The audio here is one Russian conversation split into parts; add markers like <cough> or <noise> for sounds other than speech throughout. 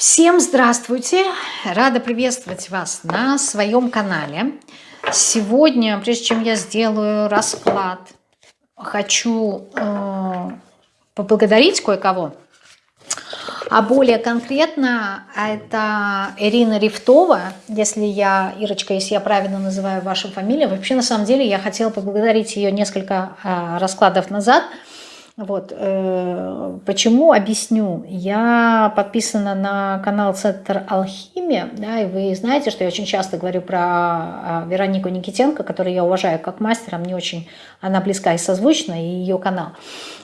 Всем здравствуйте! Рада приветствовать вас на своем канале. Сегодня, прежде чем я сделаю расклад, хочу э, поблагодарить кое-кого. А более конкретно, это Ирина Рифтова, если я, Ирочка, если я правильно называю вашу фамилию. Вообще, на самом деле, я хотела поблагодарить ее несколько э, раскладов назад – вот, э, почему, объясню. Я подписана на канал Центр Алхимия, да, и вы знаете, что я очень часто говорю про а, Веронику Никитенко, которую я уважаю как мастера, мне очень она близка и созвучна, и ее канал.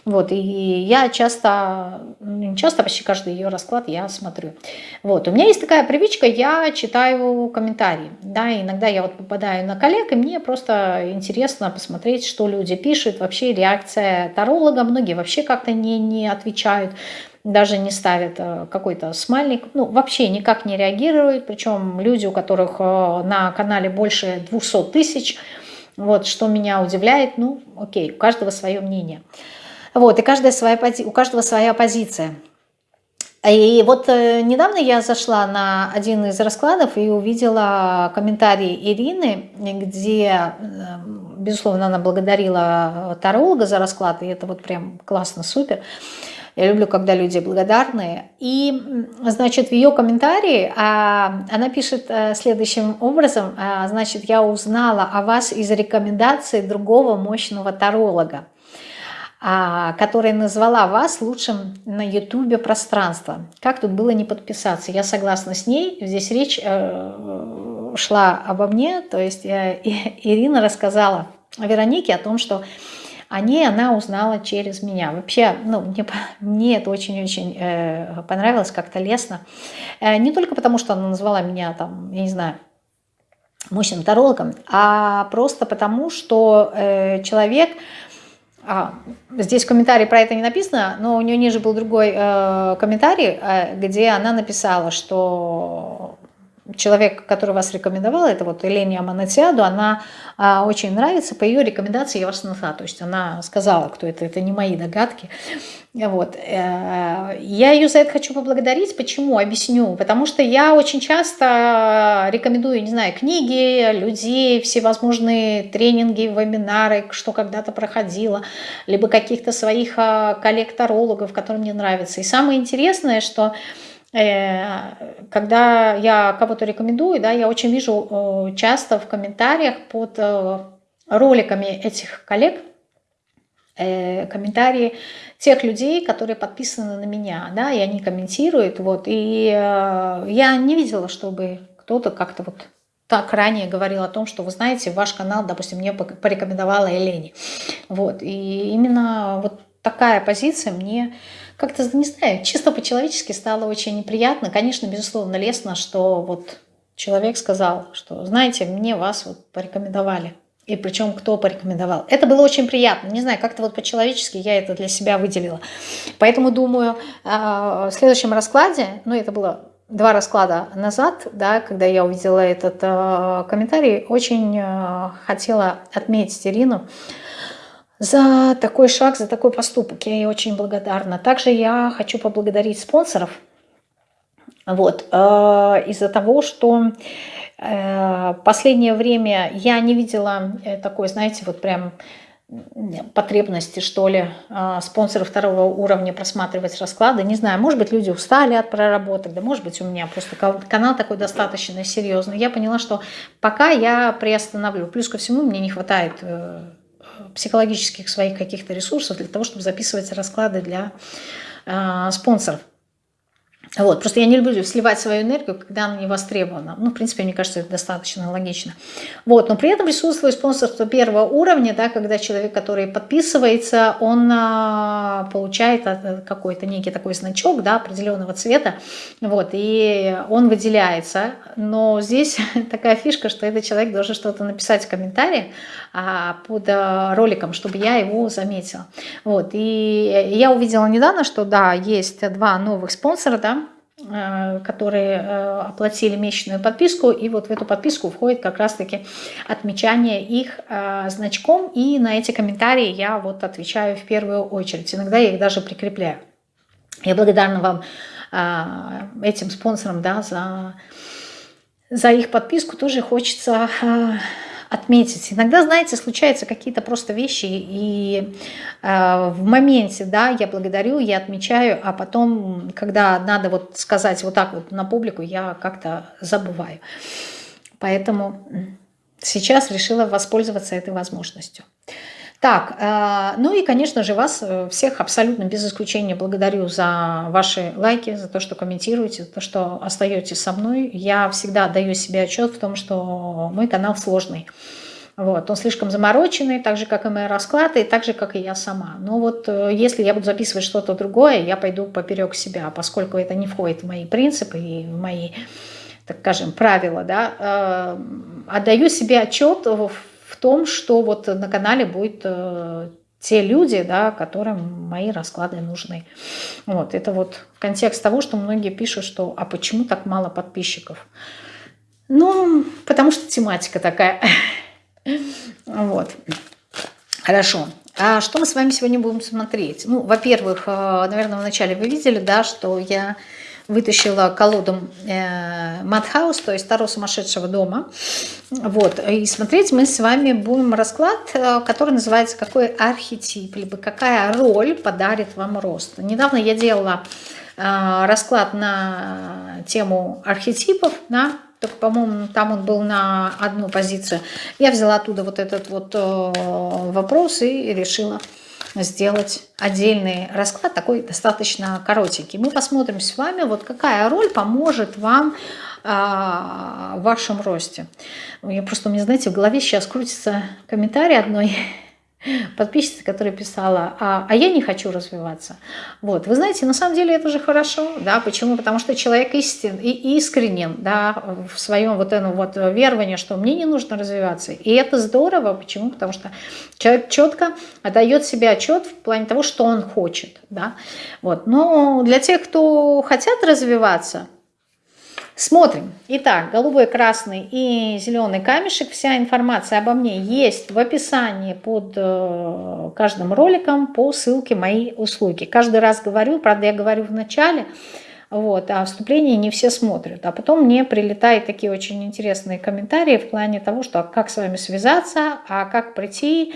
Вот, и я часто, ну, часто, почти каждый ее расклад я смотрю. Вот, у меня есть такая привычка, я читаю комментарии, да, иногда я вот попадаю на коллег, и мне просто интересно посмотреть, что люди пишут, вообще реакция таролога, многие вообще как-то не, не отвечают, даже не ставят э, какой-то смайлик, ну, вообще никак не реагируют, причем люди, у которых э, на канале больше 200 тысяч, вот, что меня удивляет, ну, окей, у каждого свое мнение. Вот, и каждая своя, у каждого своя позиция. И вот э, недавно я зашла на один из раскладов и увидела комментарий Ирины, где, э, безусловно, она благодарила таролога за расклад, и это вот прям классно, супер. Я люблю, когда люди благодарные. И, значит, в ее комментарии а, она пишет э, следующим образом. А, значит, я узнала о вас из рекомендации другого мощного таролога. А, которая назвала вас лучшим на ютубе пространства. Как тут было не подписаться? Я согласна с ней. Здесь речь э, шла обо мне. То есть Ирина рассказала Веронике о том, что о ней она узнала через меня. Вообще, ну, мне, мне это очень-очень э, понравилось, как-то лестно. Э, не только потому, что она назвала меня, там, я не знаю, мощным тарологом, а просто потому, что э, человек а, здесь в комментарии про это не написано, но у нее ниже был другой э, комментарий, э, где она написала, что человек, который вас рекомендовал, это вот Елене Аманатиаду, она э, очень нравится, по ее рекомендации я вас нашла, то есть она сказала, кто это, это не мои догадки. Вот. Э, я ее за это хочу поблагодарить. Почему? Объясню. Потому что я очень часто рекомендую, не знаю, книги, людей, всевозможные тренинги, вебинары, что когда-то проходила, либо каких-то своих а, коллег-тарологов, которые мне нравятся. И самое интересное, что когда я кого-то рекомендую, да, я очень вижу часто в комментариях под э, роликами этих коллег, комментарии тех людей, которые подписаны на меня, да, и они комментируют, вот, и э, я не видела, чтобы кто-то как-то вот так ранее говорил о том, что вы знаете, ваш канал, допустим, мне порекомендовала Елене, вот, и именно вот такая позиция мне как-то, не знаю, чисто по-человечески стало очень неприятно, конечно, безусловно, лестно, что вот человек сказал, что, знаете, мне вас вот порекомендовали, и причем кто порекомендовал. Это было очень приятно. Не знаю, как-то вот по-человечески я это для себя выделила. Поэтому думаю, а, в следующем раскладе, ну это было два расклада назад, да, когда я увидела этот э, комментарий, очень э, хотела отметить Ирину за такой шаг, за такой поступок. Я ей очень благодарна. Также я хочу поблагодарить спонсоров. Вот, э, из-за того, что Э, последнее время я не видела э, такой, знаете, вот прям потребности, что ли, спонсоров второго уровня просматривать расклады. Не знаю, может быть, люди устали от проработок, да может быть, у меня просто канал такой достаточно серьезный. Я поняла, что пока я приостановлю. Плюс ко всему, мне не хватает психологических своих каких-то ресурсов для того, чтобы записывать расклады для спонсоров. Вот, просто я не люблю сливать свою энергию, когда она не востребована. Ну, в принципе, мне кажется, это достаточно логично. Вот, но при этом присутствует спонсорство первого уровня, да, когда человек, который подписывается, он а, получает а, какой-то некий такой значок, да, определенного цвета, вот, и он выделяется. Но здесь <laughs> такая фишка, что этот человек должен что-то написать в комментарии а, под а, роликом, чтобы я его заметила. Вот, и я увидела недавно, что, да, есть два новых спонсора, да, Э, которые э, оплатили месячную подписку, и вот в эту подписку входит как раз-таки отмечание их э, значком, и на эти комментарии я вот отвечаю в первую очередь. Иногда я их даже прикрепляю. Я благодарна вам этим спонсорам, да, за, за их подписку тоже хочется отметить. Иногда, знаете, случаются какие-то просто вещи, и э, в моменте, да, я благодарю, я отмечаю, а потом, когда надо вот сказать вот так вот на публику, я как-то забываю. Поэтому сейчас решила воспользоваться этой возможностью. Так, э, ну и, конечно же, вас э, всех абсолютно без исключения благодарю за ваши лайки, за то, что комментируете, за то, что остаетесь со мной. Я всегда даю себе отчет в том, что мой канал сложный. Вот, он слишком замороченный, так же, как и мои расклады, и так же, как и я сама. Но вот э, если я буду записывать что-то другое, я пойду поперек себя, поскольку это не входит в мои принципы и в мои, так скажем, правила, да, отдаю себе отчет в в том, что вот на канале будет э, те люди, да, которым мои расклады нужны. Вот, это вот контекст того, что многие пишут, что «а почему так мало подписчиков?» Ну, потому что тематика такая. <laughs> Вот. Хорошо. А что мы с вами сегодня будем смотреть? Ну, во-первых, э, наверное, вначале вы видели, да, что я вытащила колоду э, Madhouse, то есть Таро сумасшедшего дома. Вот. И смотреть мы с вами будем расклад, э, который называется «Какой архетип?» либо «Какая роль подарит вам рост?». Недавно я делала э, расклад на тему архетипов, да, только, по-моему, там он был на одну позицию. Я взяла оттуда вот этот вот э, вопрос и решила сделать отдельный расклад, такой достаточно коротенький. Мы посмотрим с вами, вот какая роль поможет вам а, в вашем росте. Я просто, у знаете, в голове сейчас крутится комментарий одной подписчица, которая писала, а, а я не хочу развиваться. Вот, вы знаете, на самом деле это же хорошо, да, почему? Потому что человек истин и искренен, да, в своем вот этом вот веровании, что мне не нужно развиваться. И это здорово, почему? Потому что человек четко отдает себе отчет в плане того, что он хочет, да, вот. Но для тех, кто хотят развиваться, Смотрим. Итак, голубой, красный и зеленый камешек. Вся информация обо мне есть в описании под э, каждым роликом по ссылке моей услуги. Каждый раз говорю, правда я говорю в начале, вот, а вступление не все смотрят. А потом мне прилетают такие очень интересные комментарии в плане того, что а как с вами связаться, а как прийти,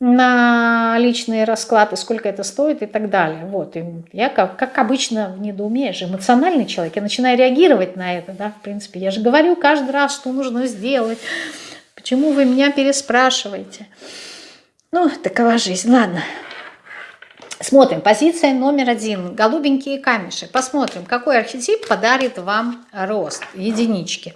на личные расклады, сколько это стоит и так далее. Вот. И я, как, как обычно, в недоумении, же эмоциональный человек, я начинаю реагировать на это, да, в принципе. Я же говорю каждый раз, что нужно сделать. Почему вы меня переспрашиваете? Ну, такова жизнь. Ладно. Смотрим. Позиция номер один. Голубенькие камешек. Посмотрим, какой архетип подарит вам рост. Единички.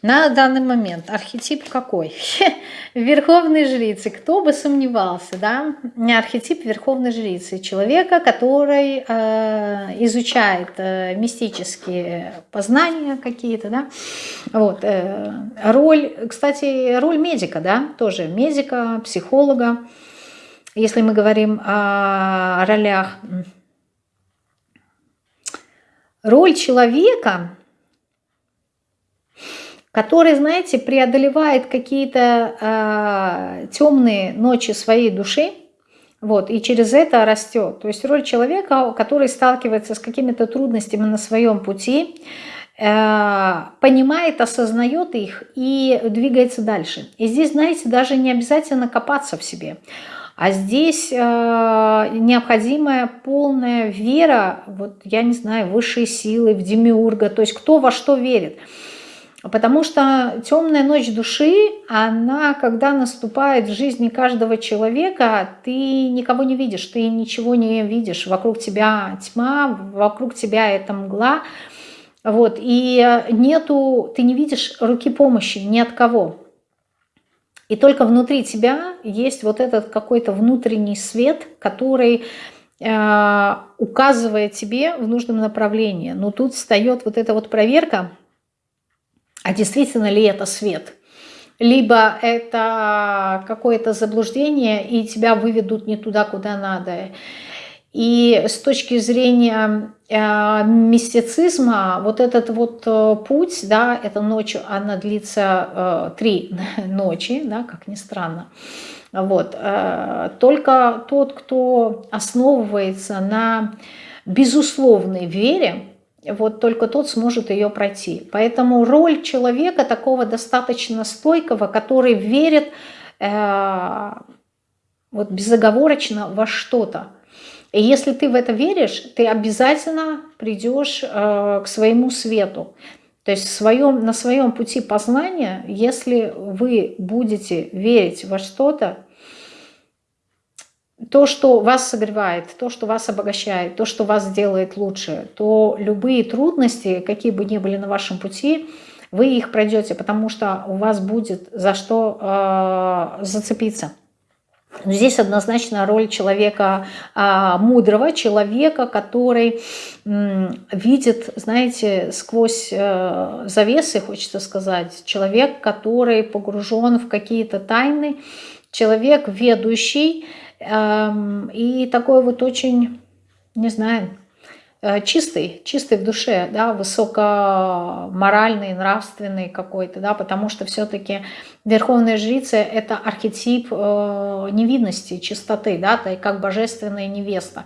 На данный момент архетип какой? <laughs> Верховной жрицы. Кто бы сомневался, да? Архетип Верховной жрицы. Человека, который э, изучает э, мистические познания какие-то, да? Вот. Э, роль, кстати, роль медика, да? Тоже медика, психолога. Если мы говорим о ролях. Роль человека который, знаете, преодолевает какие-то э, темные ночи своей души, вот, и через это растет. То есть роль человека, который сталкивается с какими-то трудностями на своем пути, э, понимает, осознает их и двигается дальше. И здесь, знаете, даже не обязательно копаться в себе. А здесь э, необходимая полная вера, вот я не знаю, высшие силы, в демиурга, то есть кто во что верит. Потому что темная ночь души, она, когда наступает в жизни каждого человека, ты никого не видишь, ты ничего не видишь. Вокруг тебя тьма, вокруг тебя это мгла. Вот, и нету, ты не видишь руки помощи ни от кого. И только внутри тебя есть вот этот какой-то внутренний свет, который э, указывает тебе в нужном направлении. Но тут встает вот эта вот проверка – а действительно ли это свет? Либо это какое-то заблуждение, и тебя выведут не туда, куда надо. И с точки зрения э, мистицизма, вот этот вот э, путь, да, эта ночь, она длится э, три <laughs> ночи, да, как ни странно. Вот. Э, только тот, кто основывается на безусловной вере, вот только тот сможет ее пройти. Поэтому роль человека такого достаточно стойкого, который верит э, вот безоговорочно во что-то. И если ты в это веришь, ты обязательно придешь э, к своему свету. То есть в своем, на своем пути познания, если вы будете верить во что-то, то, что вас согревает, то, что вас обогащает, то, что вас делает лучше, то любые трудности, какие бы ни были на вашем пути, вы их пройдете, потому что у вас будет за что э, зацепиться. Здесь однозначно роль человека а, мудрого, человека, который м, видит, знаете, сквозь э, завесы, хочется сказать, человек, который погружен в какие-то тайны, человек ведущий, и такой вот очень, не знаю, э, чистый, чистый в душе, да, высокоморальный, нравственный какой-то, да, потому что все-таки верховная жрица – это архетип э, невинности, чистоты, да, то как божественная невеста.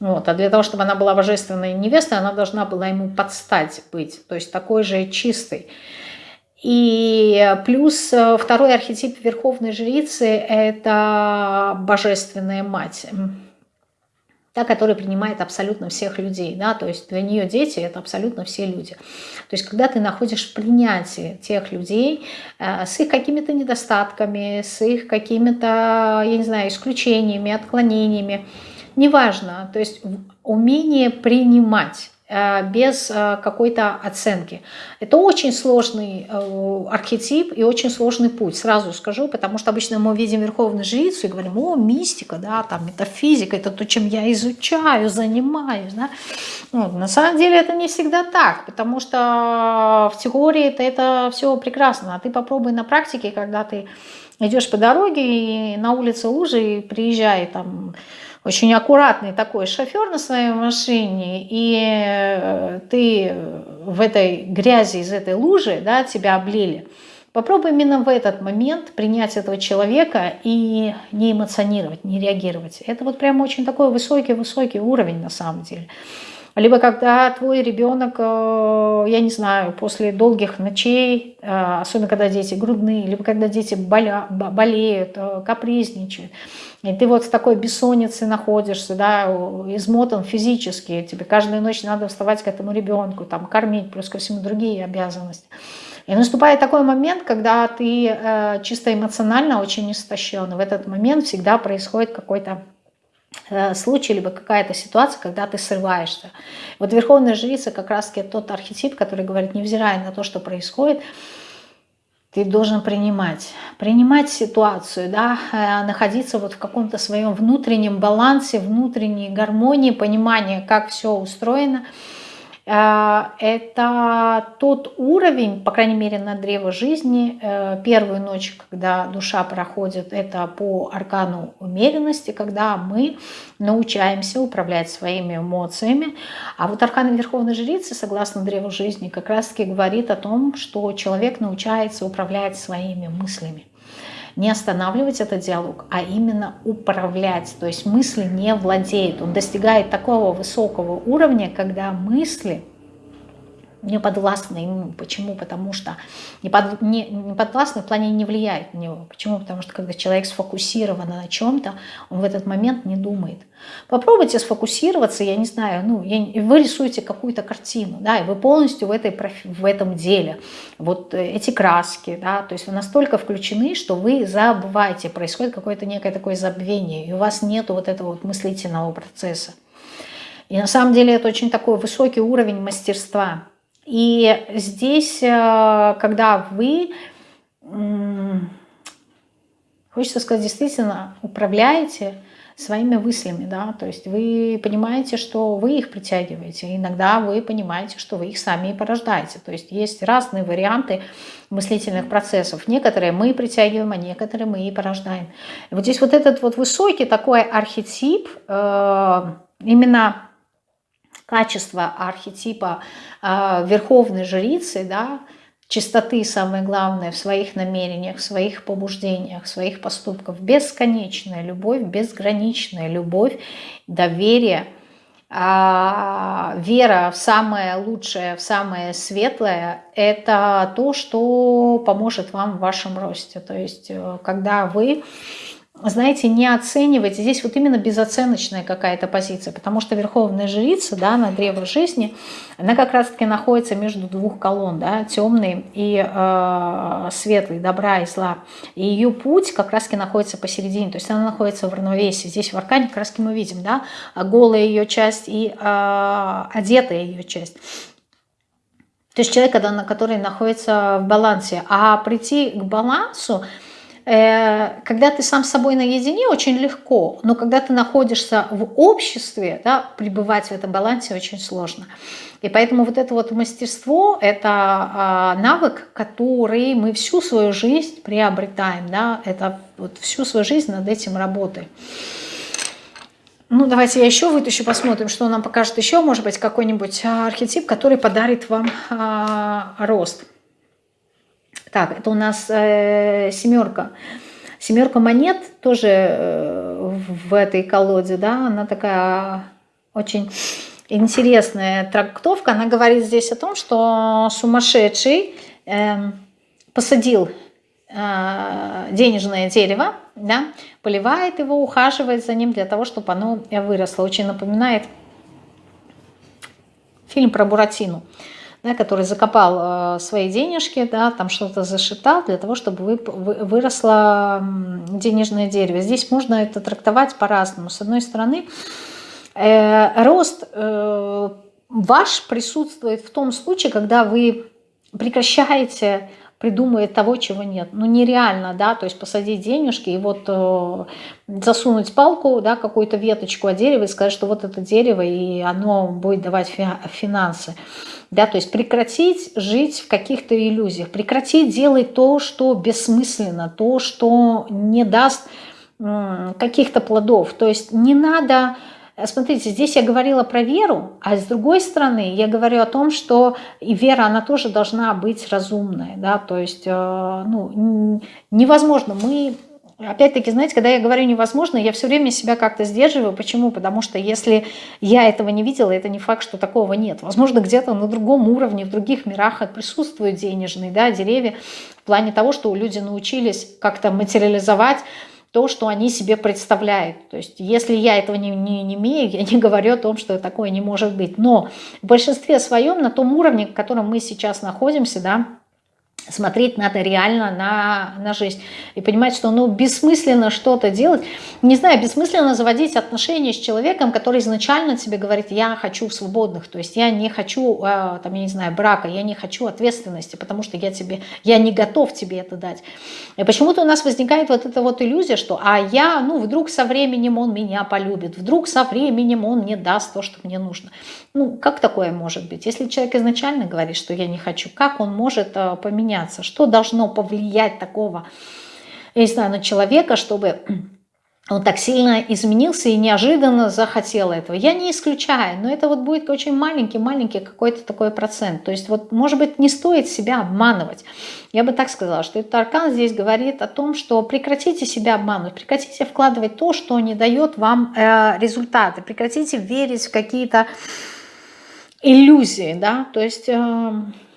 Вот, а для того, чтобы она была божественной невестой, она должна была ему подстать быть, то есть такой же чистый. И плюс э, второй архетип Верховной Жрицы – это Божественная Мать, та, которая принимает абсолютно всех людей. Да? То есть для нее дети – это абсолютно все люди. То есть когда ты находишь принятие тех людей э, с их какими-то недостатками, с их какими-то, я не знаю, исключениями, отклонениями, неважно, то есть умение принимать без э, какой-то оценки. Это очень сложный э, архетип и очень сложный путь, сразу скажу, потому что обычно мы видим Верховную Жрицу и говорим, о, мистика, да, там метафизика, это то, чем я изучаю, занимаюсь. Да? Ну, на самом деле это не всегда так, потому что в теории это, это все прекрасно, а ты попробуй на практике, когда ты идешь по дороге и на улице лужи, и приезжай там очень аккуратный такой шофер на своей машине, и э, ты в этой грязи, из этой лужи, да, тебя облили, попробуй именно в этот момент принять этого человека и не эмоционировать, не реагировать. Это вот прям очень такой высокий-высокий уровень на самом деле. Либо когда твой ребенок, э, я не знаю, после долгих ночей, э, особенно когда дети грудные, либо когда дети боля, болеют, капризничают, и ты вот с такой бессонницей находишься, да, измотан физически, тебе каждую ночь надо вставать к этому ребенку, там, кормить, плюс ко всему другие обязанности. И наступает такой момент, когда ты э, чисто эмоционально очень истощен. В этот момент всегда происходит какой-то э, случай, либо какая-то ситуация, когда ты срываешься. Вот Верховная Жрица как раз-таки тот архетип, который говорит, невзирая на то, что происходит, ты должен принимать. Принимать ситуацию, да, э, находиться вот в каком-то своем внутреннем балансе, внутренней гармонии, понимание, как все устроено – это тот уровень, по крайней мере на древо жизни, э, первую ночь, когда душа проходит, это по аркану умеренности, когда мы научаемся управлять своими эмоциями. А вот аркан Верховной Жрицы, согласно древу жизни, как раз таки говорит о том, что человек научается управлять своими мыслями не останавливать этот диалог, а именно управлять. То есть мысли не владеют. Он достигает такого высокого уровня, когда мысли не подвластны ему. Почему? Потому что не, под, не, не подвластны в плане не влияет на него. Почему? Потому что когда человек сфокусирован на чем-то, он в этот момент не думает. Попробуйте сфокусироваться, я не знаю, ну, я, вы рисуете какую-то картину, да, и вы полностью в, этой, в этом деле. Вот э, эти краски, да, то есть вы настолько включены, что вы забываете, происходит какое-то некое такое забвение, и у вас нет вот этого вот мыслительного процесса. И на самом деле это очень такой высокий уровень мастерства. И здесь, э, когда вы, хочется сказать, действительно управляете своими мыслями, да, то есть вы понимаете, что вы их притягиваете, иногда вы понимаете, что вы их сами и порождаете, то есть есть разные варианты мыслительных процессов, некоторые мы притягиваем, а некоторые мы и порождаем. И вот здесь вот этот вот высокий такой архетип, э, именно качество архетипа э, верховной жрицы, да, чистоты, самое главное, в своих намерениях, в своих побуждениях, в своих поступках, бесконечная любовь, безграничная любовь, доверие, а, вера в самое лучшее, в самое светлое, это то, что поможет вам в вашем росте. То есть, э, когда вы знаете, не оценивайте. Здесь вот именно безоценочная какая-то позиция, потому что Верховная Жрица, да, на древо жизни, она как раз-таки находится между двух колонн, да, темный и э, светлый, добра и зла. И ее путь как раз-таки находится посередине, то есть она находится в равновесии. Здесь в аркане как раз-таки мы видим, да, голая ее часть и э, одетая ее часть. То есть человек, который находится в балансе. А прийти к балансу, когда ты сам с собой наедине, очень легко, но когда ты находишься в обществе, да, пребывать в этом балансе очень сложно. И поэтому вот это вот мастерство – это а, навык, который мы всю свою жизнь приобретаем, да, это вот всю свою жизнь над этим работаем. Ну, давайте я еще вытащу, посмотрим, что нам покажет еще, может быть, какой-нибудь архетип, который подарит вам а, рост. Так, это у нас э, семерка. Семерка монет тоже э, в этой колоде, да, она такая очень интересная трактовка. Она говорит здесь о том, что сумасшедший э, посадил э, денежное дерево, да, поливает его, ухаживает за ним для того, чтобы оно выросло. Очень напоминает фильм про Буратину да, который закопал э, свои денежки, да, там что-то зашитал для того, чтобы вы, вы, выросло денежное дерево. Здесь можно это трактовать по-разному. С одной стороны, э, рост э, ваш присутствует в том случае, когда вы прекращаете придумывать того, чего нет. Ну, нереально, да, то есть посадить денежки и вот э, засунуть палку, да, какую-то веточку от дерева и сказать, что вот это дерево, и оно будет давать фи финансы. Да, то есть прекратить жить в каких-то иллюзиях, прекратить делать то, что бессмысленно, то, что не даст каких-то плодов. То есть не надо... Смотрите, здесь я говорила про веру, а с другой стороны я говорю о том, что и вера, она тоже должна быть разумная. Да? То есть э, ну, невозможно. Мы Опять-таки, знаете, когда я говорю невозможно, я все время себя как-то сдерживаю. Почему? Потому что если я этого не видела, это не факт, что такого нет. Возможно, где-то на другом уровне, в других мирах присутствуют денежные да, деревья в плане того, что люди научились как-то материализовать то, что они себе представляют. То есть если я этого не, не, не имею, я не <laughs> говорю о том, что такое не может быть. Но в большинстве своем, на том уровне, в котором мы сейчас находимся, да, смотреть надо реально на, на жизнь и понимать, что ну, бессмысленно что-то делать. Не знаю, бессмысленно заводить отношения с человеком, который изначально тебе говорит, я хочу свободных, то есть я не хочу, э, там, я не знаю, брака, я не хочу ответственности, потому что я, тебе, я не готов тебе это дать. И почему-то у нас возникает вот эта вот иллюзия, что а я, ну, вдруг со временем он меня полюбит, вдруг со временем он мне даст то, что мне нужно. Ну, как такое может быть? Если человек изначально говорит, что я не хочу, как он может э, поменяться? Что должно повлиять такого, я не знаю, на человека, чтобы <clears throat> он так сильно изменился и неожиданно захотел этого. Я не исключаю, но это вот будет очень маленький-маленький какой-то такой процент. То есть вот, может быть, не стоит себя обманывать. Я бы так сказала, что этот аркан здесь говорит о том, что прекратите себя обманывать, прекратите вкладывать то, что не дает вам э, результаты, прекратите верить в какие-то иллюзии, да, то есть, э,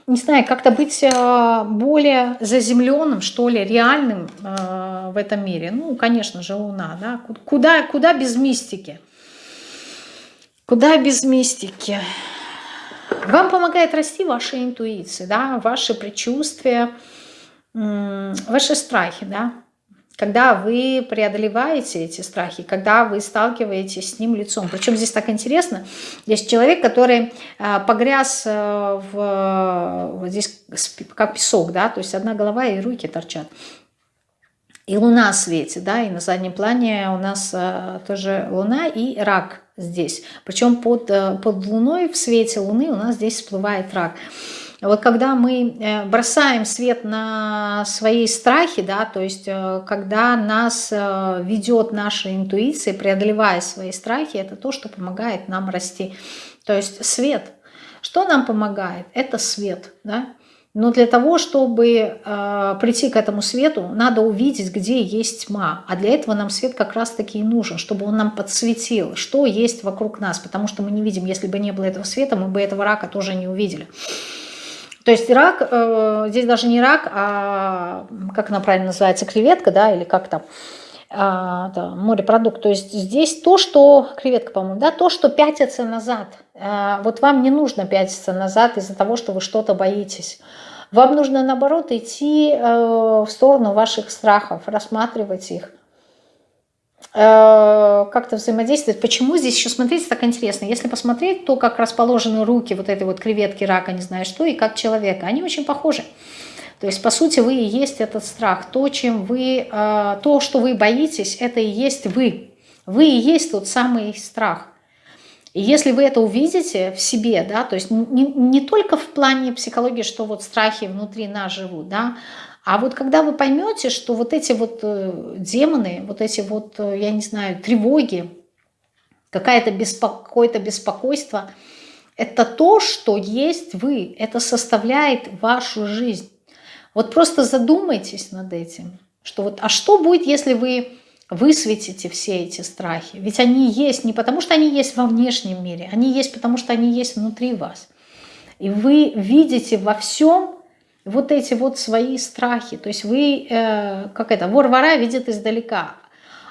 не знаю, как-то быть э, более заземленным, что ли, реальным э, в этом мире. Ну, конечно же, Луна, да, куда, куда без мистики? Куда без мистики? Вам помогает расти ваша интуиция, да, ваши предчувствия, ваши страхи, да, когда вы преодолеваете эти страхи, когда вы сталкиваетесь с ним лицом. Причем здесь так интересно, есть человек, который а, погряз э, в, вот здесь как песок, да, то есть одна голова и руки торчат. И луна светит, да, и на заднем плане у нас а, тоже луна и рак здесь. Причем под, э, под луной в свете луны у нас здесь всплывает рак. Вот когда мы э, бросаем свет на свои страхи, да, то есть э, когда нас э, ведет наша интуиция, преодолевая свои страхи, это то, что помогает нам расти. То есть свет. Что нам помогает? Это свет. Да? Но для того, чтобы э, прийти к этому свету, надо увидеть, где есть тьма. А для этого нам свет как раз-таки и нужен, чтобы он нам подсветил, что есть вокруг нас. Потому что мы не видим, если бы не было этого света, мы бы этого рака тоже не увидели. То есть рак, э, здесь даже не рак, а как она правильно называется, креветка, да, или как там, а, да, морепродукт. То есть здесь то, что, креветка, по-моему, да, то, что пятится назад. А, вот вам не нужно пятиться назад из-за того, что вы что-то боитесь. Вам нужно, наоборот, идти э, в сторону ваших страхов, рассматривать их. Э, как-то взаимодействовать. Почему здесь еще, смотрите, так интересно. Если посмотреть, то как расположены руки вот этой вот креветки, рака, не знаю что, и как человека, они очень похожи. То есть, по сути, вы и есть этот страх. То, чем вы, э, то, что вы боитесь, это и есть вы. Вы и есть тот самый страх. И если вы это увидите в себе, да, то есть не, не только в плане психологии, что вот страхи внутри нас живут, да, а вот когда вы поймете, что вот эти вот э, демоны, вот эти вот, э, я не знаю, тревоги, какое-то беспоко беспокойство, это то, что есть вы, это составляет вашу жизнь. Вот просто задумайтесь над этим, что вот, а что будет, если вы высветите все эти страхи? Ведь они есть не потому, что они есть во внешнем мире, они есть потому, что они есть внутри вас. И вы видите во всем вот эти вот свои страхи. То есть вы, э, как это, вор-вора видит издалека,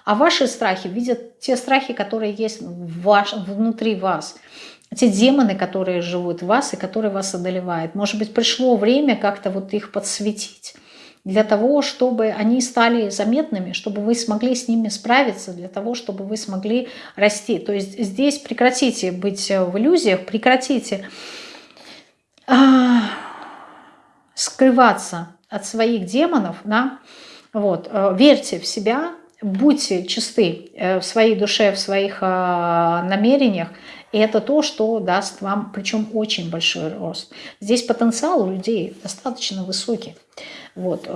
а ваши страхи видят те страхи, которые есть ваш, внутри вас. Те демоны, которые живут в вас и которые вас одолевают. Может быть, пришло время как-то вот их подсветить для того, чтобы они стали заметными, чтобы вы смогли с ними справиться, для того, чтобы вы смогли расти. То есть здесь прекратите быть в иллюзиях, прекратите а, скрываться от своих демонов, да, вот, э, верьте в себя, будьте чисты э, в своей душе, в своих э, намерениях, и это то, что даст вам, причем очень большой рост. Здесь потенциал у людей достаточно высокий. Вот.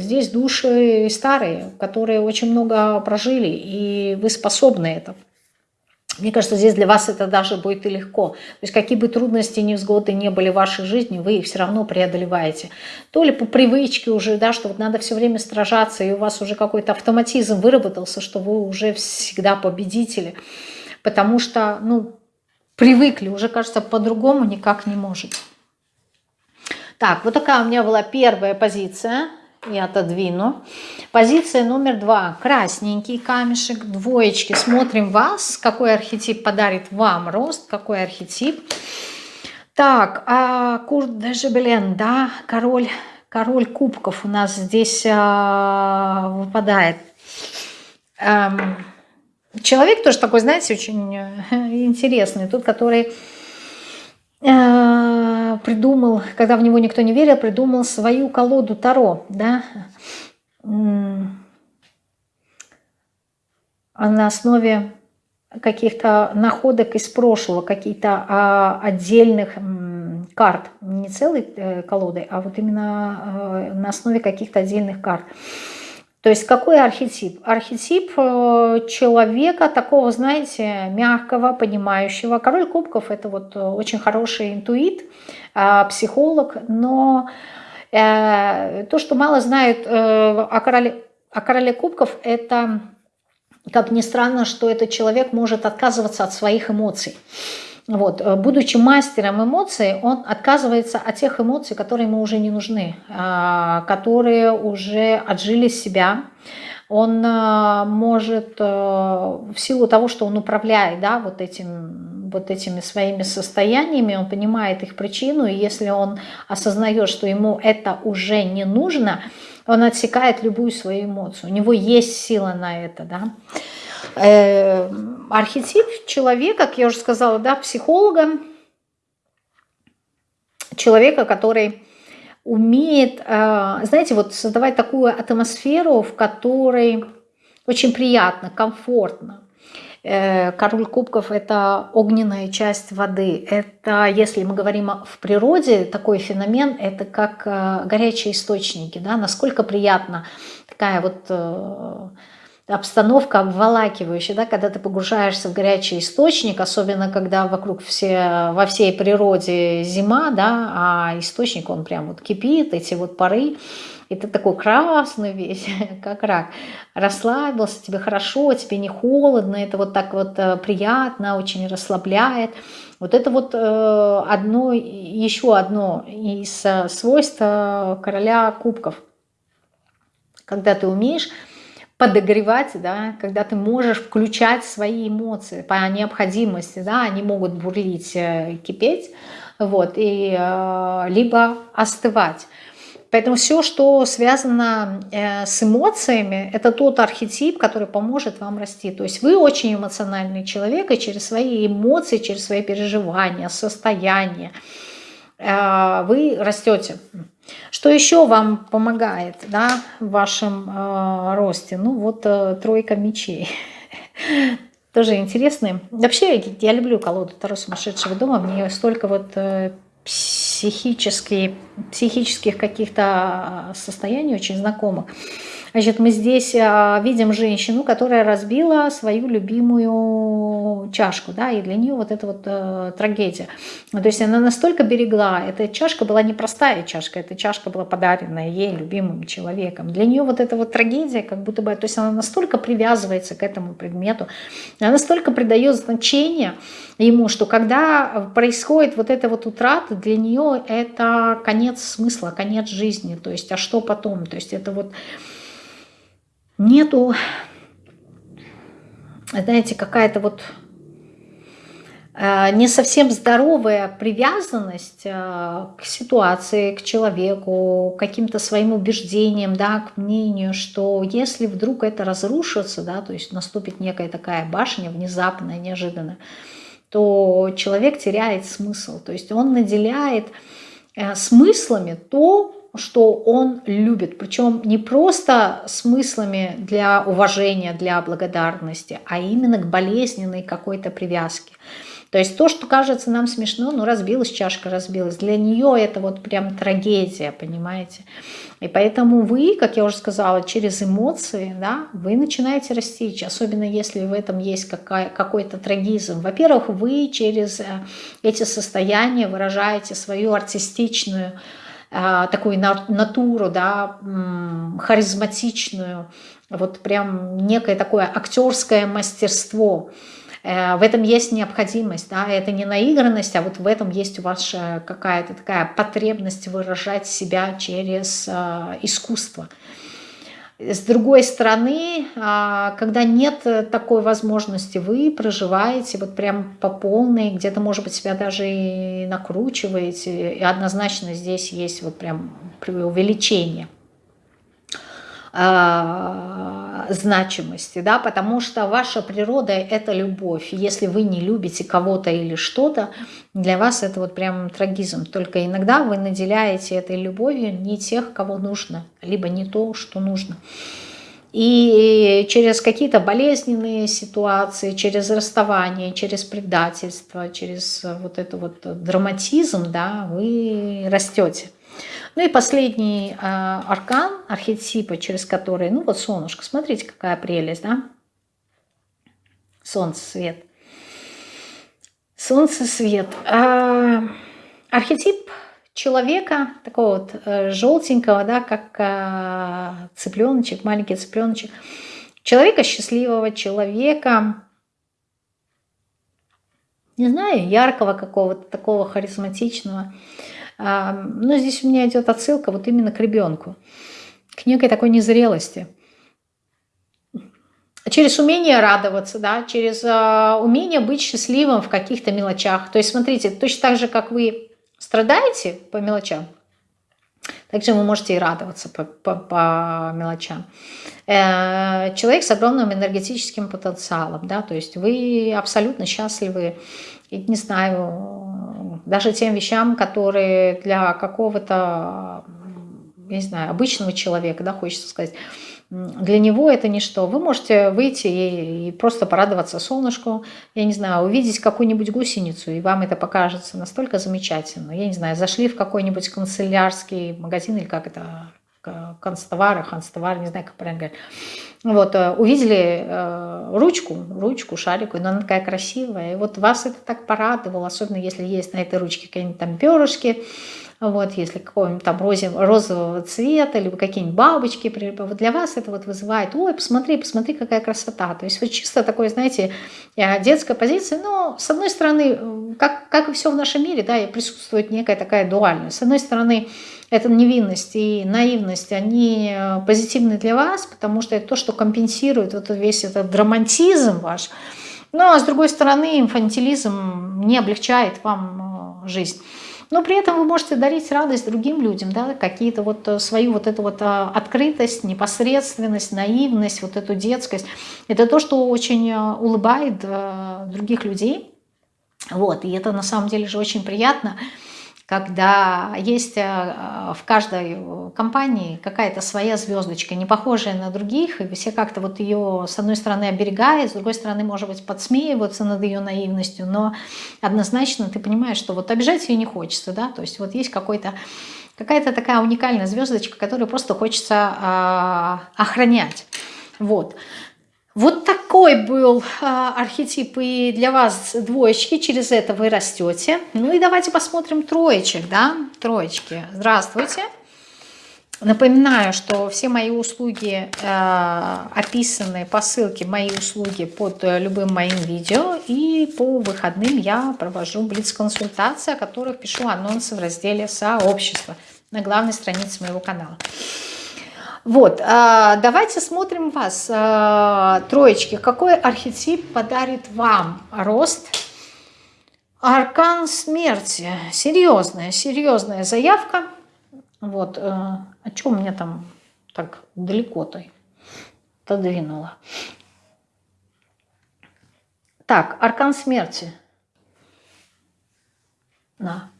Здесь души старые, которые очень много прожили, и вы способны это. Мне кажется, здесь для вас это даже будет и легко. То есть какие бы трудности, невзгоды не были в вашей жизни, вы их все равно преодолеваете. То ли по привычке уже, да, что вот надо все время сражаться, и у вас уже какой-то автоматизм выработался, что вы уже всегда победители. Потому что, ну, привыкли, уже, кажется, по-другому никак не может. Так, вот такая у меня была первая позиция и отодвину. Позиция номер два. Красненький камешек, двоечки. Смотрим вас, какой архетип подарит вам рост, какой архетип. Так, а Курт де Жебелен, да, король, король кубков у нас здесь а, выпадает. Эм, человек тоже такой, знаете, очень э, интересный. Тут, который Э, придумал, когда в него никто не верил, придумал свою колоду Таро, да, а на основе каких-то находок из прошлого, каких-то а, отдельных карт, не целой э, колоды, а вот именно э, на основе каких-то отдельных карт. То есть какой архетип? Архетип э, человека такого, знаете, мягкого, понимающего. Король кубков – это вот э, очень хороший интуит, а, психолог, но э, то, что мало знают о короле, о короле кубков, это, как ни странно, что этот человек может отказываться от своих эмоций. Вот, э, будучи мастером эмоций, он отказывается от тех эмоций, которые ему уже не нужны, а, которые уже отжили себя. Он э, может э, в силу того, что он управляет да, вот, этим, вот этими своими состояниями, он понимает их причину, и если он осознает, что ему это уже не нужно, он отсекает любую свою эмоцию. У него есть сила на это. Да? Э, архетип человека, как я уже сказала, да, психолога, человека, который умеет, э, знаете, вот создавать такую атмосферу, в которой очень приятно, комфортно. Э, король кубков – это огненная часть воды. Это, если мы говорим в природе, такой феномен – это как горячие источники. Да? Насколько приятно такая вот обстановка обволакивающая, да, когда ты погружаешься в горячий источник, особенно когда вокруг все, во всей природе зима, да, а источник, он прям вот кипит, эти вот пары, и ты такой красный весь, <laughs> как рак, расслабился, тебе хорошо, тебе не холодно, это вот так вот э, приятно, очень расслабляет. Вот это вот э, одно, еще одно из э, свойств короля кубков. Когда ты умеешь подогревать, да, когда ты можешь включать свои эмоции по необходимости, да, они могут бурлить, кипеть, вот, и либо остывать. Поэтому все, что связано э, с эмоциями, это тот архетип, который поможет вам расти. То есть вы очень эмоциональный человек, и через свои эмоции, через свои переживания, состояния э, вы растете. Что еще вам помогает да, в вашем э, росте? Ну вот тройка мечей. <laughs> Тоже интересный. Вообще, я люблю колоду Таро сумасшедшего дома. Мне столько вот психические, психических каких-то а, состояний очень знакомых. Значит, мы здесь а, видим женщину, которая разбила свою любимую чашку, да, и для нее вот это вот э, трагедия. То есть она настолько берегла, эта чашка была не простая чашка, эта чашка была подаренная ей любимым человеком. Для нее вот эта вот трагедия, как будто бы, то есть она настолько привязывается к этому предмету, она настолько придает значение ему, что когда происходит вот эта вот утрата, для нее это конец смысла, конец жизни, то есть а что потом, то есть это вот нету, знаете, какая-то вот э, не совсем здоровая привязанность э, к ситуации, к человеку, к каким-то своим убеждениям, да, к мнению, что если вдруг это разрушится, да, то есть наступит некая такая башня внезапная, неожиданная, то человек теряет смысл. То есть он наделяет э, смыслами то, что он любит. Причем не просто смыслами для уважения, для благодарности, а именно к болезненной какой-то привязке. То есть то, что кажется нам смешно, ну разбилась чашка, разбилась. Для нее это вот прям трагедия, понимаете? И поэтому вы, как я уже сказала, через эмоции, да, вы начинаете расти, особенно если в этом есть какой-то трагизм. Во-первых, вы через э, эти состояния выражаете свою артистичную такую натуру, да, харизматичную, вот прям некое такое актерское мастерство – Э, в этом есть необходимость, да, это не наигранность, а вот в этом есть у вас какая-то такая потребность выражать себя через э, искусство. С другой стороны, а, когда нет такой возможности, вы проживаете вот прям по полной, где-то, может быть, себя даже и накручиваете, и однозначно здесь есть вот прям преувеличение – э, значимости, да, потому что ваша природа – это любовь. Если вы не любите кого-то или что-то, для вас это вот прям трагизм. Только иногда вы наделяете этой любовью не тех, кого нужно, либо не то, что нужно. И через какие-то болезненные ситуации, через расставание, через предательство, через вот это вот драматизм, да, вы растете. Ну и последний э, аркан, архетипа, через который, ну вот солнышко, смотрите, какая прелесть, да? Солнце, свет. Солнце, свет. Э, архетип человека, такого вот э, желтенького, да, как э, цыпленочек, маленький цыпленочек. Человека счастливого, человека, не знаю, яркого какого-то, такого харизматичного. Но здесь у меня идет отсылка вот именно к ребенку, к некой такой незрелости. Через умение радоваться, да, через а, умение быть счастливым в каких-то мелочах. То есть, смотрите, точно так же, как вы страдаете по мелочам, также вы можете и радоваться по, по, по мелочам. Э, человек с огромным энергетическим потенциалом, да, то есть вы абсолютно счастливы, не знаю, даже тем вещам, которые для какого-то, не знаю, обычного человека, да, хочется сказать, для него это ничто. Вы можете выйти и, и просто порадоваться солнышку, я не знаю, увидеть какую-нибудь гусеницу, и вам это покажется настолько замечательно. Я не знаю, зашли в какой-нибудь канцелярский магазин, или как это констовары, ханстовары, не знаю, как правильно говорить. Вот, э, увидели э, ручку, ручку, шарику, но она такая красивая. И вот вас это так порадовало, особенно если есть на этой ручке какие-нибудь там перышки, вот, если какого-нибудь там розового цвета, либо какие-нибудь бабочки, вот для вас это вот вызывает, ой, посмотри, посмотри, какая красота. То есть вот чисто такое, знаете, э, детская позиция, но с одной стороны, как, как и все в нашем мире, да, присутствует некая такая дуальность. С одной стороны, эта невинность и наивность, они э, позитивны для вас, потому что это то, что компенсирует вот весь этот драматизм ваш. Ну, а с другой стороны, инфантилизм не облегчает вам э, жизнь. Но при этом вы можете дарить радость другим людям, да, какие-то вот э, свою вот эту вот открытость, непосредственность, наивность, вот эту детскость. Это то, что очень улыбает других людей. Вот, и это на самом деле же очень приятно когда есть э, в каждой компании какая-то своя звездочка, не похожая на других, и все как-то вот ее с одной стороны оберегают, с другой стороны, может быть, подсмеиваются над ее наивностью, но однозначно ты понимаешь, что вот обижать ее не хочется, да, то есть вот есть какой-то какая-то такая уникальная звездочка, которую просто хочется э, охранять. Вот. Вот такой был а, архетип и для вас двоечки, через это вы растете. Ну и давайте посмотрим троечек, да, троечки. Здравствуйте. Напоминаю, что все мои услуги э, описаны по ссылке «Мои услуги» под любым моим видео. И по выходным я провожу блиц-консультации, о которых пишу анонсы в разделе «Сообщество» на главной странице моего канала. Вот, а, давайте смотрим вас, а, троечки. Какой архетип подарит вам рост? Аркан смерти. Серьезная, серьезная заявка. Вот, а что у меня там так далеко-то отодвинула? Так, аркан смерти. На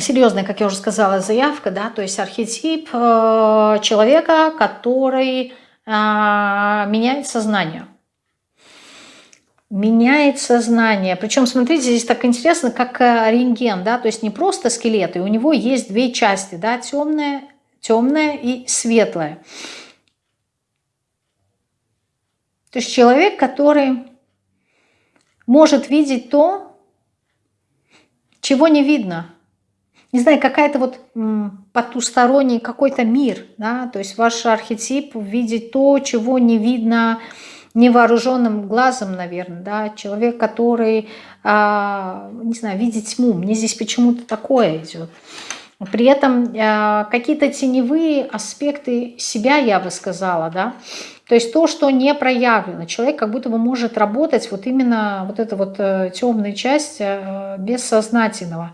серьезная, как я уже сказала, заявка, да, то есть архетип э, человека, который э, меняет сознание. Меняет сознание. Причем, смотрите, здесь так интересно, как э, рентген, да, то есть не просто скелет, и у него есть две части, да, темная, темная и светлая. То есть человек, который может видеть то, чего не видно – не знаю, какая-то вот потусторонний какой-то мир, да, то есть ваш архетип видеть то, чего не видно невооруженным глазом, наверное, да, человек, который, а, не знаю, видит тьму, мне здесь почему-то такое идет. При этом а, какие-то теневые аспекты себя, я бы сказала, да, то есть то, что не проявлено. Человек как будто бы может работать вот именно вот эта вот э, темная часть э, бессознательного.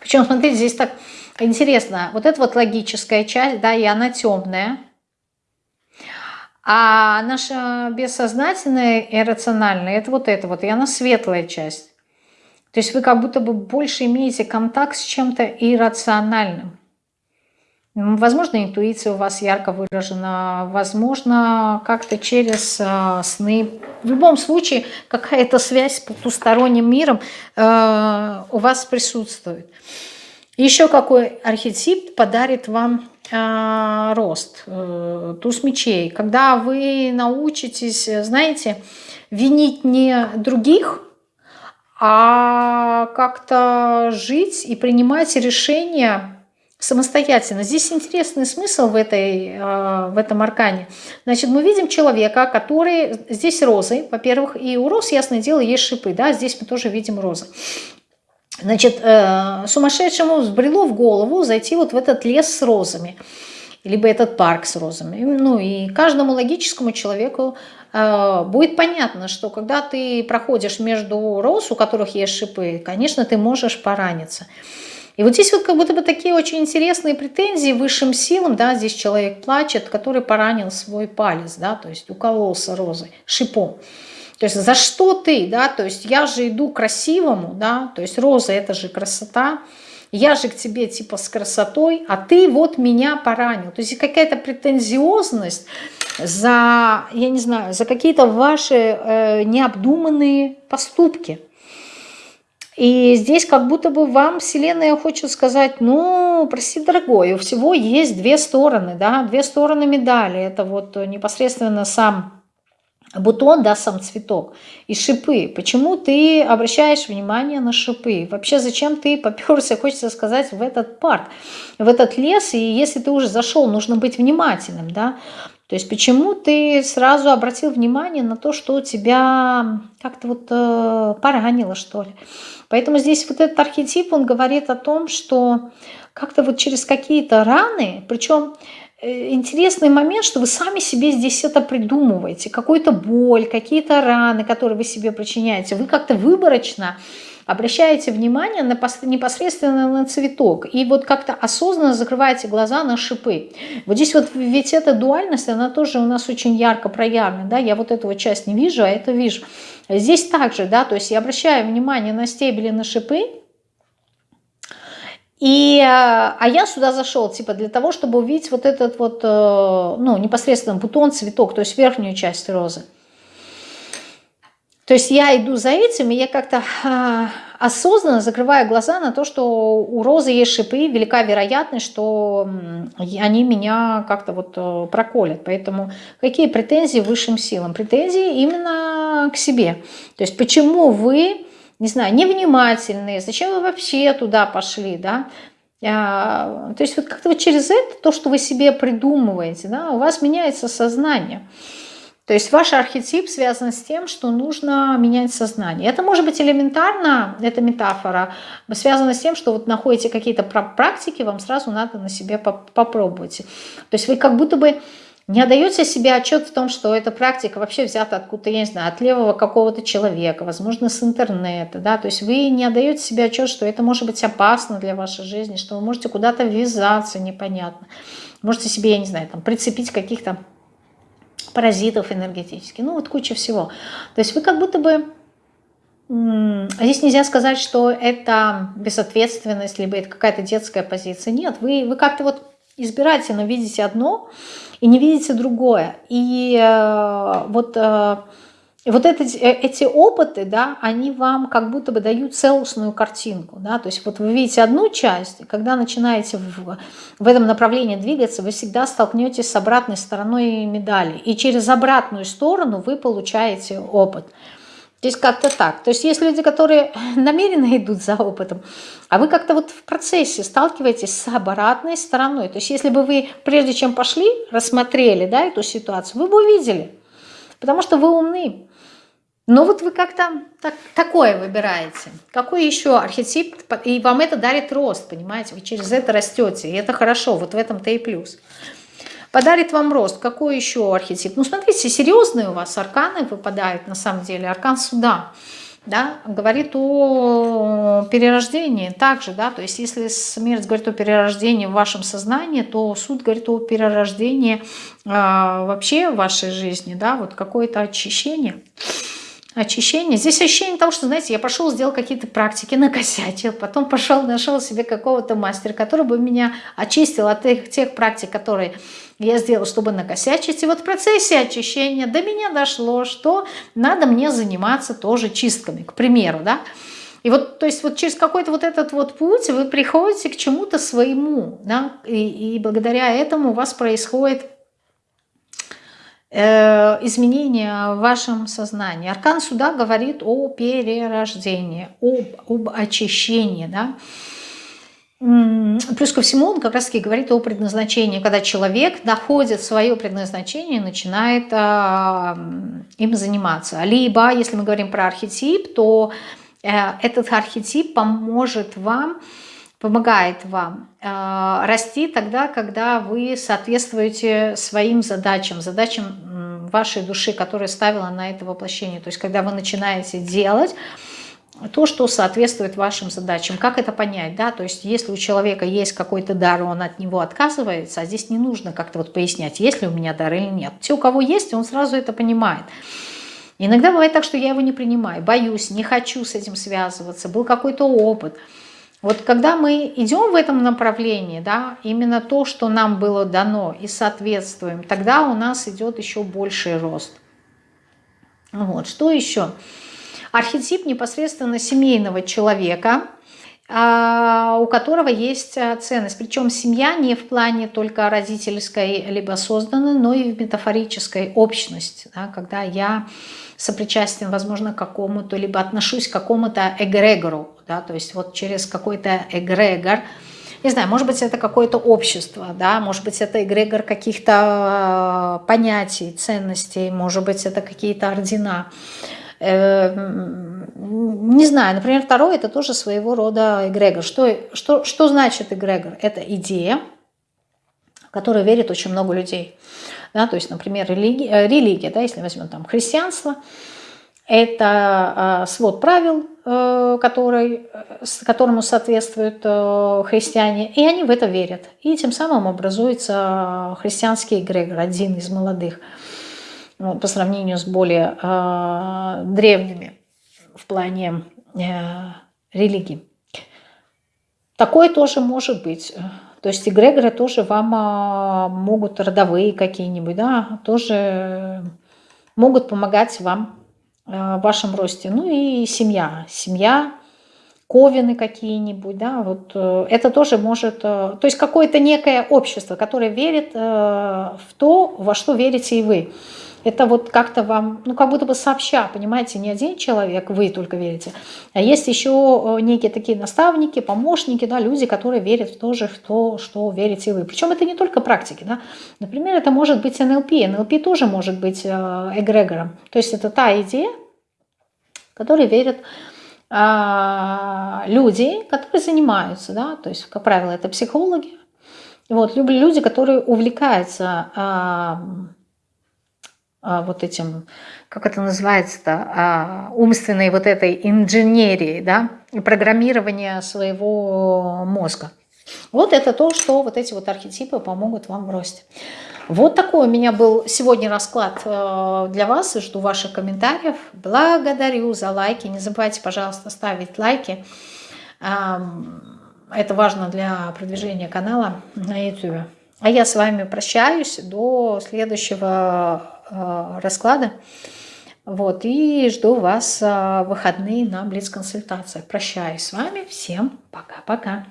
Причем, смотрите, здесь так интересно. Вот это вот логическая часть, да, и она темная. А наша бессознательная и рациональная, это вот это вот, и она светлая часть. То есть вы как будто бы больше имеете контакт с чем-то иррациональным. Возможно, интуиция у вас ярко выражена, возможно, как-то через э, сны. В любом случае, какая-то связь с потусторонним миром э, у вас присутствует. Еще какой архетип подарит вам э, рост? Э, туз мечей. Когда вы научитесь, знаете, винить не других, а как-то жить и принимать решения самостоятельно. Здесь интересный смысл в, этой, э, в этом аркане. Значит, мы видим человека, который... Здесь розы, во-первых, и у роз, ясное дело, есть шипы, да, здесь мы тоже видим розы. Значит, э, сумасшедшему взбрело в голову зайти вот в этот лес с розами, либо этот парк с розами. Ну и каждому логическому человеку э, будет понятно, что когда ты проходишь между роз, у которых есть шипы, конечно, ты можешь пораниться. И вот здесь вот как будто бы такие очень интересные претензии высшим силам, да, здесь человек плачет, который поранил свой палец, да, то есть укололся розой, шипом. То есть за что ты, да, то есть я же иду красивому, да, то есть роза это же красота, я же к тебе типа с красотой, а ты вот меня поранил. То есть какая-то претензиозность за, я не знаю, за какие-то ваши э, необдуманные поступки. И здесь как будто бы вам Вселенная хочет сказать, ну, прости, дорогой, у всего есть две стороны, да, две стороны медали. Это вот непосредственно сам бутон, да, сам цветок, и шипы. Почему ты обращаешь внимание на шипы? Вообще, зачем ты поперся, хочется сказать, в этот парк, в этот лес, и если ты уже зашел, нужно быть внимательным, да, то есть почему ты сразу обратил внимание на то, что тебя как-то вот э, поранило, что ли? Поэтому здесь вот этот архетип, он говорит о том, что как-то вот через какие-то раны, причем э, интересный момент, что вы сами себе здесь это придумываете, какую-то боль, какие-то раны, которые вы себе причиняете, вы как-то выборочно обращаете внимание на, непосредственно на цветок и вот как-то осознанно закрываете глаза на шипы. Вот здесь вот ведь эта дуальность, она тоже у нас очень ярко проявлена, да, я вот эту вот часть не вижу, а это вижу. Здесь также, да, то есть я обращаю внимание на стебели, на шипы, и, а я сюда зашел, типа, для того, чтобы увидеть вот этот вот, э, ну, непосредственно бутон, цветок, то есть верхнюю часть розы. То есть я иду за этим, и я как-то а, осознанно закрываю глаза на то, что у розы есть шипы, велика вероятность, что они меня как-то вот э, проколят. Поэтому какие претензии высшим силам? Претензии именно к себе. То есть почему вы, не знаю, невнимательные, зачем вы вообще туда пошли, да? А, то есть вот как-то вот через это, то, что вы себе придумываете, да, у вас меняется сознание. То есть ваш архетип связан с тем, что нужно менять сознание. Это может быть элементарно, это метафора, связано с тем, что вот находите какие-то практики, вам сразу надо на себе попробовать. То есть вы как будто бы не отдаете себе отчет в том, что эта практика вообще взята откуда-то, я не знаю, от левого какого-то человека, возможно, с интернета, да, то есть вы не отдаете себе отчет, что это может быть опасно для вашей жизни, что вы можете куда-то ввязаться непонятно, можете себе, я не знаю, там, прицепить каких-то паразитов энергетически, ну вот куча всего. То есть вы как будто бы... Здесь нельзя сказать, что это безответственность, либо это какая-то детская позиция. Нет, вы, вы как-то вот избирательно видите одно и не видите другое. И э, вот э, вот эти, э, эти опыты, да, они вам как будто бы дают целостную картинку. Да? То есть вот вы видите одну часть, и когда начинаете в, в этом направлении двигаться, вы всегда столкнетесь с обратной стороной медали. И через обратную сторону вы получаете опыт. Здесь как-то так. То есть есть люди, которые <laughs> намеренно идут за опытом, а вы как-то вот в процессе сталкиваетесь с обратной стороной. То есть если бы вы, прежде чем пошли, рассмотрели да, эту ситуацию, вы бы увидели. Потому что вы умны. Но вот вы как-то так, такое выбираете. Какой еще архетип? И вам это дарит рост, понимаете? Вы через это растете, и это хорошо. Вот в этом-то и плюс. Подарит вам рост. Какой еще архетип? Ну, смотрите, серьезные у вас арканы выпадают, на самом деле. Аркан суда, да, говорит о перерождении также, да. То есть, если смерть говорит о перерождении в вашем сознании, то суд говорит о перерождении э, вообще в вашей жизни, да, вот какое-то очищение очищение. Здесь ощущение того, что, знаете, я пошел, сделал какие-то практики, накосячил, потом пошел, нашел себе какого-то мастера, который бы меня очистил от тех, тех практик, которые я сделал, чтобы накосячить. И вот в процессе очищения до меня дошло, что надо мне заниматься тоже чистками, к примеру, да. И вот, то есть вот через какой-то вот этот вот путь вы приходите к чему-то своему, да, и, и благодаря этому у вас происходит изменения в вашем сознании. Аркан суда говорит о перерождении, об, об очищении. Да? Плюс ко всему он как раз таки говорит о предназначении, когда человек находит свое предназначение и начинает а, им заниматься. Либо, если мы говорим про архетип, то э, этот архетип поможет вам помогает вам э, расти тогда, когда вы соответствуете своим задачам, задачам вашей души, которая ставила на это воплощение. То есть когда вы начинаете делать то, что соответствует вашим задачам. Как это понять? Да? То есть если у человека есть какой-то дар, он от него отказывается, а здесь не нужно как-то вот пояснять, есть ли у меня дар или нет. Те, у кого есть, он сразу это понимает. Иногда бывает так, что я его не принимаю, боюсь, не хочу с этим связываться, был какой-то опыт – вот когда мы идем в этом направлении, да, именно то, что нам было дано, и соответствуем, тогда у нас идет еще больший рост. Вот, что еще? архетип непосредственно семейного человека, у которого есть а, ценность. Причем семья не в плане только родительской либо созданной, но и в метафорической общности, да, когда я сопричастен, возможно, к какому-то, либо отношусь к какому-то эгрегору, да, то есть вот через какой-то эгрегор, не знаю, может быть, это какое-то общество, да, может быть, это эгрегор каких-то а, понятий, ценностей, может быть, это какие-то ордена, не знаю, например, второй это тоже своего рода эгрегор. Что, что, что значит эгрегор? Это идея, в которую верит очень много людей. Да, то есть, например, религия, э, религия да, если возьмем там христианство, это э, свод правил, э, который, которому соответствуют христиане, и они в это верят. И тем самым образуется христианский эгрегор, один из молодых по сравнению с более э, древними в плане э, религии. Такое тоже может быть. То есть эгрегоры тоже вам э, могут, родовые какие-нибудь, да, тоже могут помогать вам э, вашем росте. Ну и семья. Семья, ковины какие-нибудь, да, вот э, это тоже может... Э, то есть какое-то некое общество, которое верит э, в то, во что верите и вы это вот как-то вам, ну как будто бы сообща, понимаете, не один человек, вы только верите, а есть еще э, некие такие наставники, помощники, да, люди, которые верят в то же, в то, что верите вы. Причем это не только практики, да. Например, это может быть НЛП. НЛП тоже может быть э, эгрегором. То есть это та идея, которой верят а, люди, которые занимаются, да, то есть, как правило, это психологи, вот, люди, которые увлекаются а, вот этим, как это называется-то, а, умственной вот этой инженерии, да, программирования своего мозга. Вот это то, что вот эти вот архетипы помогут вам в росте. Вот такой у меня был сегодня расклад э, для вас. Жду ваших комментариев. Благодарю за лайки. Не забывайте, пожалуйста, ставить лайки. Это важно для продвижения канала на YouTube. А я с вами прощаюсь до следующего расклада. Вот, и жду вас в выходные на Блиц-консультациях. Прощаюсь с вами. Всем пока-пока.